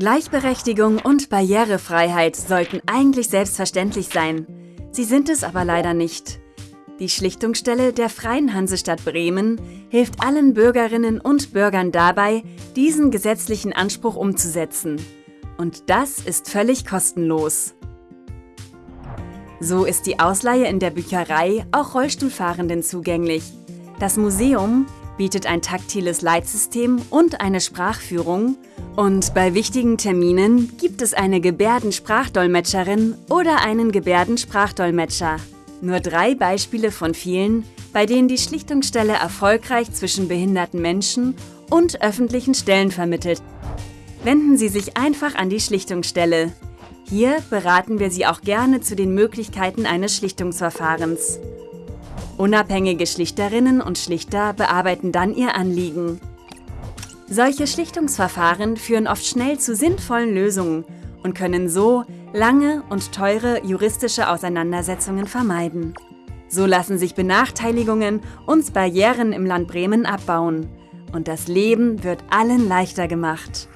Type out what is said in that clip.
Gleichberechtigung und Barrierefreiheit sollten eigentlich selbstverständlich sein. Sie sind es aber leider nicht. Die Schlichtungsstelle der Freien Hansestadt Bremen hilft allen Bürgerinnen und Bürgern dabei, diesen gesetzlichen Anspruch umzusetzen. Und das ist völlig kostenlos. So ist die Ausleihe in der Bücherei auch Rollstuhlfahrenden zugänglich. Das Museum bietet ein taktiles Leitsystem und eine Sprachführung und bei wichtigen Terminen gibt es eine Gebärdensprachdolmetscherin oder einen Gebärdensprachdolmetscher. Nur drei Beispiele von vielen, bei denen die Schlichtungsstelle erfolgreich zwischen behinderten Menschen und öffentlichen Stellen vermittelt. Wenden Sie sich einfach an die Schlichtungsstelle. Hier beraten wir Sie auch gerne zu den Möglichkeiten eines Schlichtungsverfahrens. Unabhängige Schlichterinnen und Schlichter bearbeiten dann ihr Anliegen. Solche Schlichtungsverfahren führen oft schnell zu sinnvollen Lösungen und können so lange und teure juristische Auseinandersetzungen vermeiden. So lassen sich Benachteiligungen und Barrieren im Land Bremen abbauen und das Leben wird allen leichter gemacht.